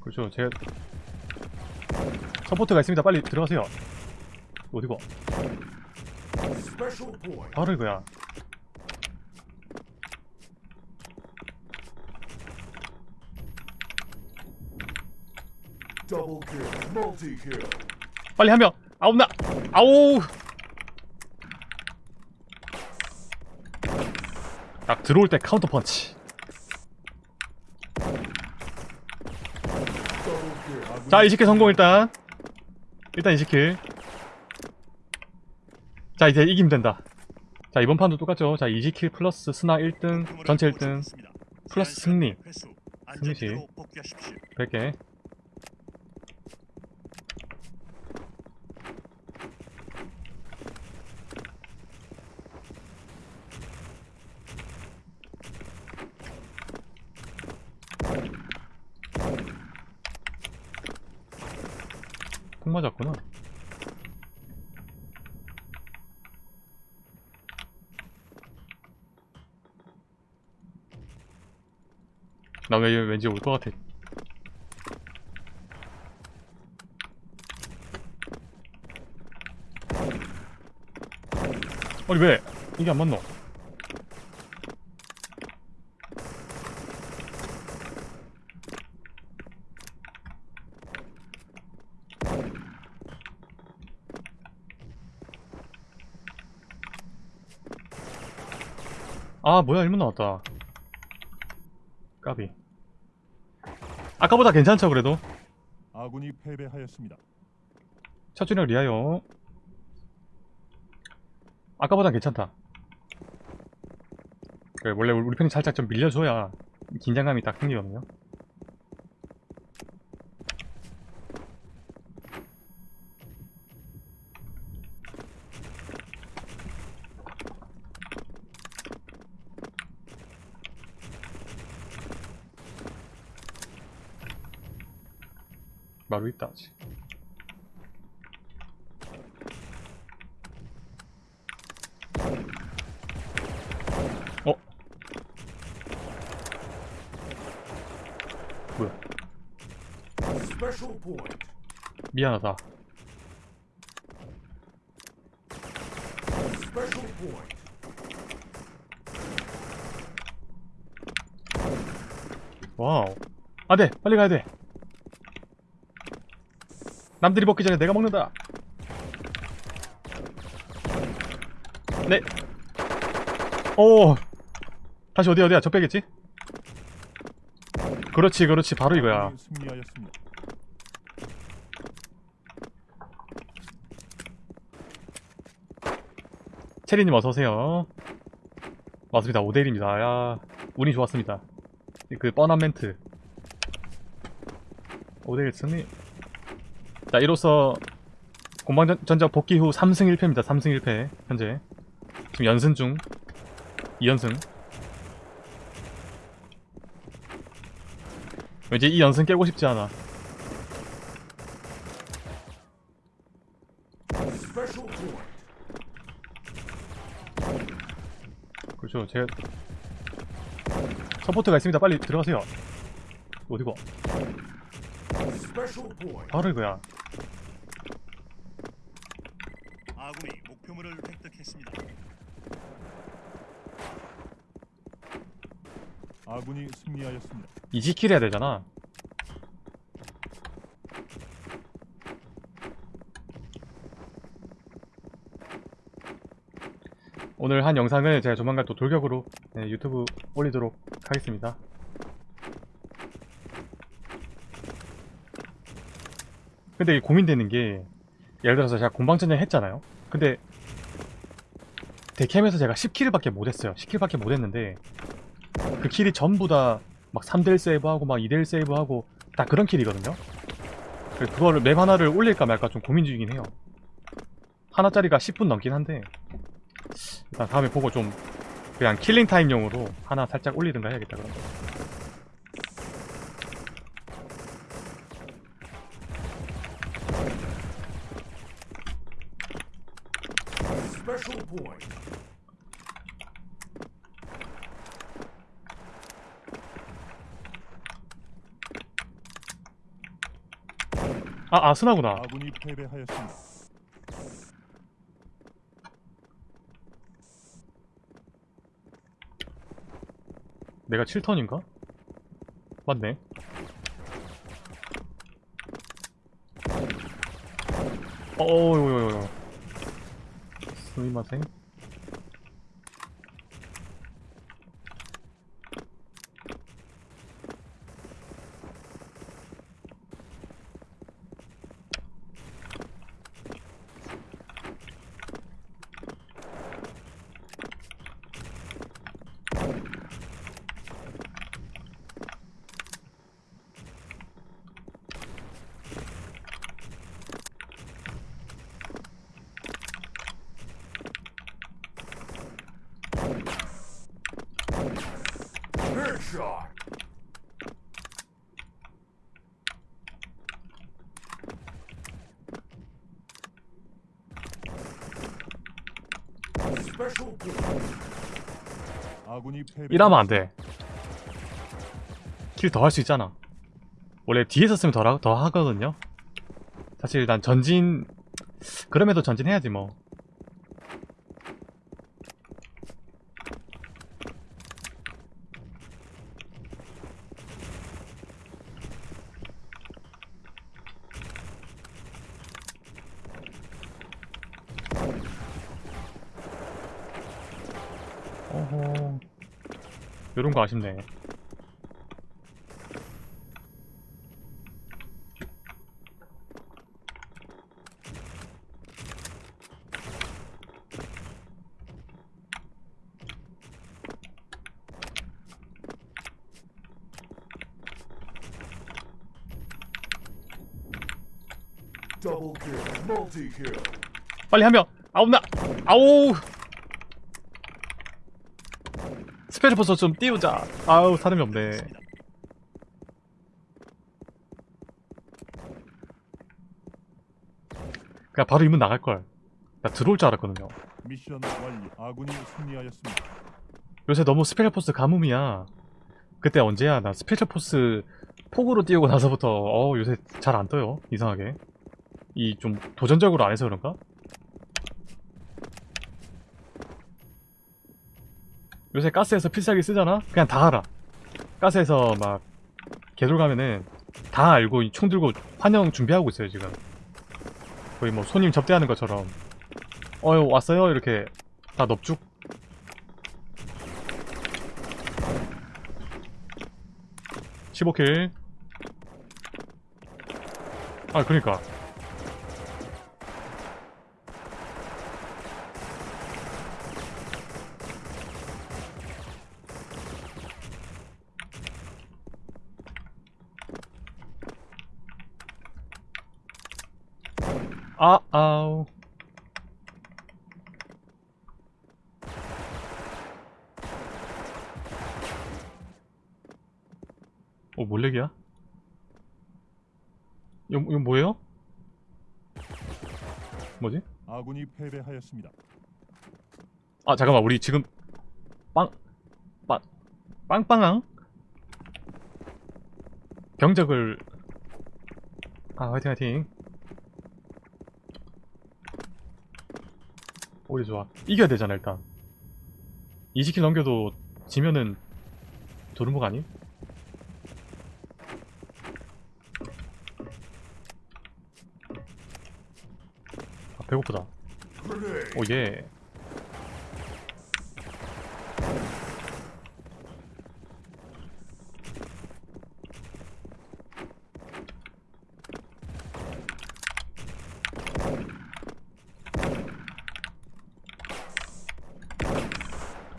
그렇죠. 제 support가 있습니다. 빨리 들어가세요. 어디고? 바로 이거야. 빨리 하면 아우 나 아우 딱 들어올 때 카운터 펀치. 자 20kill 성공 일단 일단 20kill 자 이제 이기면 된다 자 이번 판도 똑같죠 자 20kill 플러스 스나 1등 전체 1등 플러스 승리 승리시. 승리시 복귀하십시오. 100개 통 맞았구나. 나 왜, 왠지 올 것 같아. 아니 왜? 이게 안 맞노? 아 뭐야 1문 나왔다. 까비. 아까보다 괜찮죠 그래도? 아군이 패배하였습니다. 첫 주력 리하여 아까보단 괜찮다. 그래, 원래 우리 편이 살짝 좀 밀려줘야 긴장감이 딱 생기거든요 마루 있다 아직 어? 뭐야. 미안하다. 와우 안돼 빨리 가야돼 남들이 먹기 전에 내가 먹는다. 네. 오. 다시 어디야 어디야? 저 빼겠지? 그렇지 그렇지. 바로 이거야. 승리하였습니다. 체리님 어서오세요. 맞습니다. 5대1입니다. 야 운이 좋았습니다. 그 뻔한 멘트. 5대1 승리 자 이로써 공방전자 복귀 후 3승 1패입니다. 3승 1패 현재. 지금 연승 중. 2연승. 왠지 이 연승 깨고 싶지 않아. 그렇죠. 제 support가 있습니다. 빨리 들어가세요. 어디고. 바로 이거야 아군이 목표물을 획득했습니다. 아군이 승리하였습니다. 이십kill 해야 되잖아. 오늘 한 영상을 제가 조만간 또 돌격으로 네, 유튜브 올리도록 하겠습니다. 근데 이게 고민되는 게 예를 들어서 제가 공방전쟁 했잖아요? 근데 데캠에서 제가 10킬밖에 못했어요. 10킬밖에 못했는데 그 킬이 전부 다 막 3대1 세이브하고 막 2대1 세이브하고 다 그런 킬이거든요. 그거를 맵 하나를 올릴까 말까 좀 고민 중이긴 해요. 하나짜리가 10분 넘긴 한데 일단 다음에 보고 좀 그냥 killing time용으로 하나 살짝 올리든가 해야겠다 그런 아 아스나구나 아군이 패배하였습니다. 내가 7턴인가? 맞네 어어어어어 스미마생 Headshot. Special point. 아군 이러면 안 돼. 킬 더 할 수 있잖아. 원래 뒤에서 쓰면 더, 하- 더 하거든요. 사실 난 전진 그럼에도 전진해야지 뭐 어허 요런 거 아쉽네. 빨리 한명 아홉 나 아우 스페셜 포스 좀 띄우자. 아우 사람이 없네. 그냥 바로 이문 나갈걸. 나 들어올 줄 알았거든요. 미션 완료. 아군이 승리하였습니다. 요새 너무 스페셜 포스 가뭄이야. 그때 언제야? 나 스페셜 포스 폭으로 띄우고 나서부터 어 요새 잘 안 떠요. 이상하게. 이 좀 도전적으로 안 해서 그런가? 요새 가스에서 필살기 쓰잖아? 그냥 다 알아 가스에서 막 개돌 가면은 다 알고 이총 들고 환영 준비하고 있어요 지금. 거의 뭐 손님 접대하는 것처럼. 어여 왔어요? 이렇게 다 넙죽. 15킬. 아 그니까 아 아우 어, 몰렉이야? 이거, 이거 뭐예요? 뭐지? 아군이 패배하였습니다. 아, 잠깐만, 우리 지금 빵, 빵, 빵빵왕? 병적을 아, 화이팅, 화이팅. 오리 좋아. 이겨야 되잖아, 일단. 20킬 넘겨도 지면은 도루묵 아니? 아, 배고프다. Grenade. 오, 예.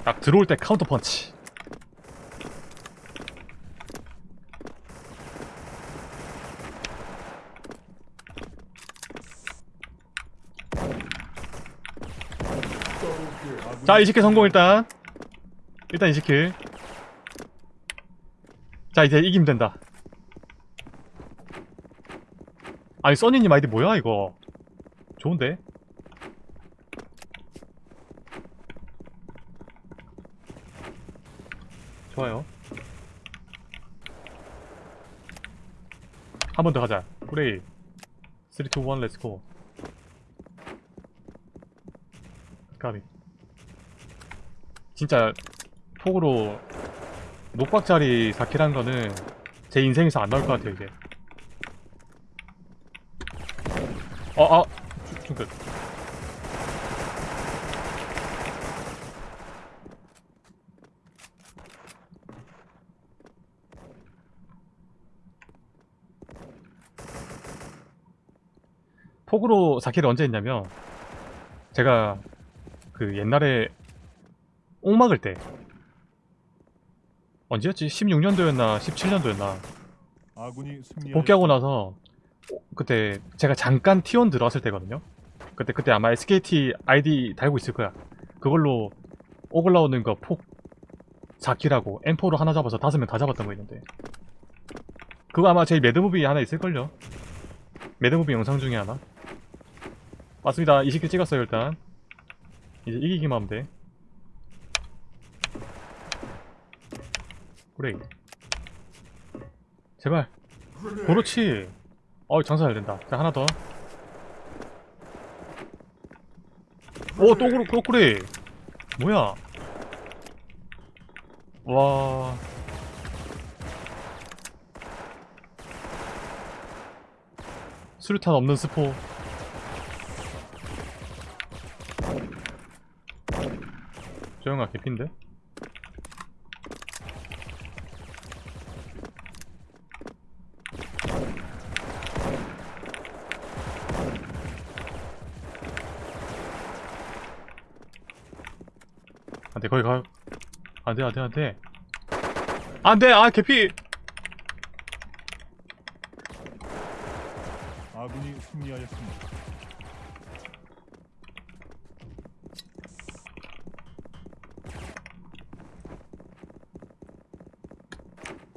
딱 들어올 때 카운터 펀치. 자, 20킬 성공 일단. 일단 20킬. 자, 이제 이기면 된다. 아니, 써니님 아이디 뭐야, 이거? 좋은데? 좋아요. 한 번 더 가자. 그래. 3, 2, 1, let's go 까비 진짜 폭으로 녹박자리 4킬한 거는 제 인생에서 안 나올 것 같아요 이제 어아 중끝 폭으로 4킬을 언제 했냐면 제가 그 옛날에 옥 막을 때 언제였지? 16년도였나 17년도였나? 아군이 승리하였습니다. 복귀하고 나서 그때 제가 잠깐 T1 들어왔을 때거든요. 그때 그때 아마 SKT 아이디 달고 있을 거야. 그걸로 옥을 나오는 거 폭 4킬하고 M4로 하나 잡아서 다섯 명 다 잡았던 거 있는데. 그거 아마 제 mad movie 하나 있을걸요? mad movie 영상 중에 하나 맞습니다 20킬 찍었어요 일단 이제 이기기만 하면 돼 그래 제발. 그렇지. 어 장사 잘 된다. 자 하나 더. 오 또 그렇 또 그래. 뭐야? 와. 수류탄 없는 스포. 조용아 개핀데? 안돼 거기 가 안돼 안돼 안돼 안돼 아 개피 아군이 승리하였습니다.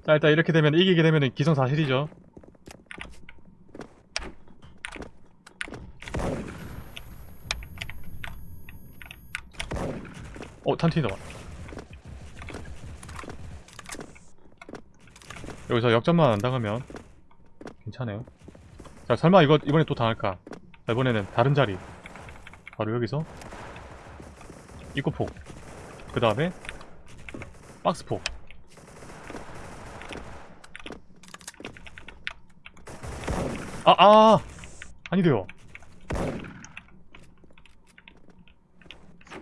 자 일단 이렇게 되면 이기게 되면 기성사실이죠. 어 탄티다 여기서 역전만 안 당하면 괜찮아요. 자 설마 이거 이번에 또 당할까? 자, 이번에는 다른 자리. 바로 여기서 입구폭. 그 다음에 박스폭 아, 아! 아니돼요.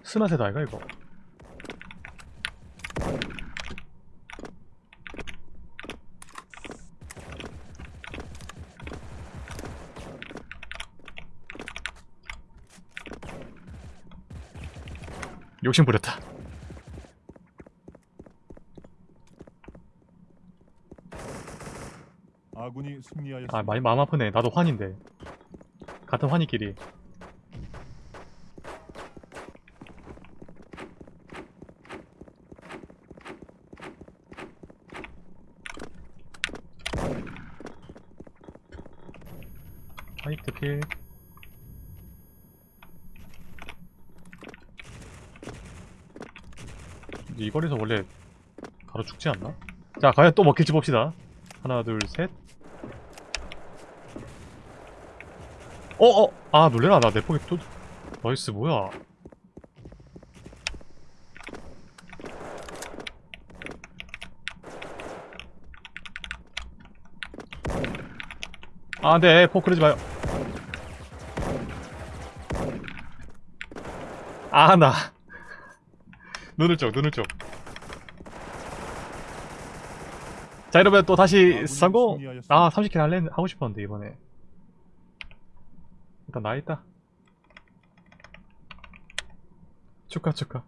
스나세다, 이거, 이거. 욕심 부렸다. 아군이 승리하였습니다. 아, 많이 마음 아프네. 나도 환인데. 같은 환이끼리. 화이트 필. 이 거리에서 원래 가로 죽지 않나? 자, 과연 또 먹힐지 봅시다. 하나, 둘, 셋. 어, 어! 아, 놀래라. 나내 폭이 또. 나이스, 뭐야. 아, 네, 폭 그러지 마요. 아, 나. 눈을 쪽, 눈을 쪽. 자, 이러면 또 다시 아군이 성공! 아, 30킬 할래, 하고 싶었는데, 이번에. 일단 나 있다. 축하, 축하.